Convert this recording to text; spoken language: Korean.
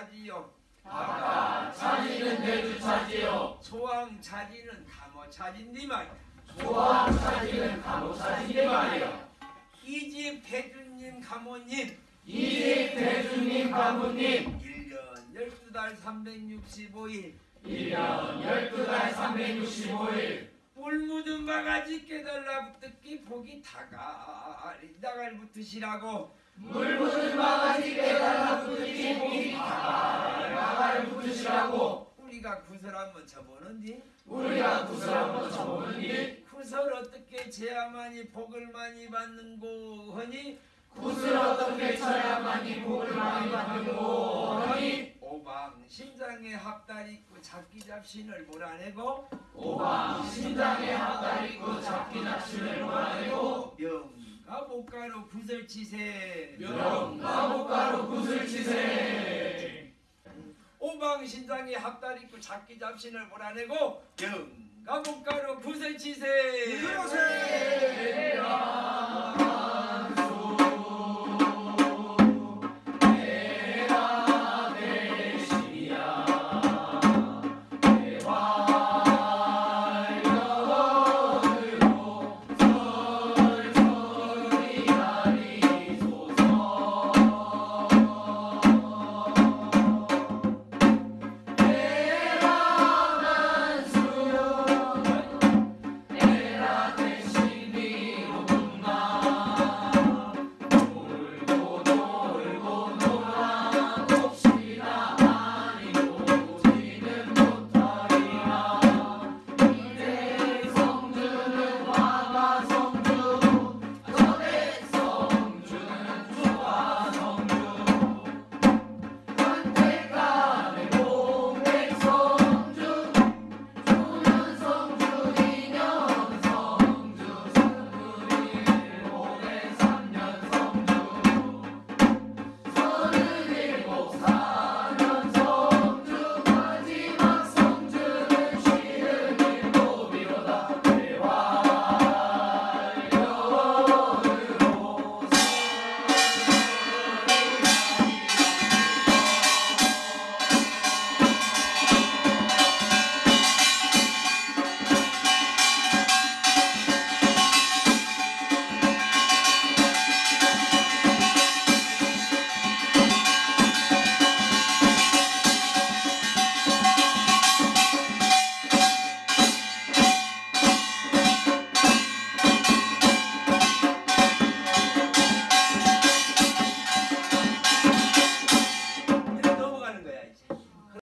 대주차지요. 각각 차지는 대주차지요. 소왕 차지는 감호 차진디 말이야. 소왕 차지는 감옥 차지니 말이요. 이집 대주님 감호님. 이집 대주님 가문님. 1년 12달 365일. 1년 12달 365일. 물 묻은 바가지 깨달라 붙기 복이 다가리 다갈 붙으시라고 물 묻은 바가지 깨달아 붙으니 목이 다가를 붙으시라고 우리가 구설 한번 쳐보는디? 우리가 구슬 한번 쳐보느니 구설 어떻게 제야만이 복을 많이 받는고 하니? 구슬 어떻게 쳐야만이 복을 많이 받는고 하니? 오방 심장에 합달 있고 잡기 잡신을 몰아내고 오방 심장에 합달 있고 잡기 잡신을 몰아내고 명가 목가로 구설치세. 명가 목가로 구슬 치세. 오방 심장에 합달 있고 잡기 잡신을 몰아내고 명가 목가로 구설치세. 그러세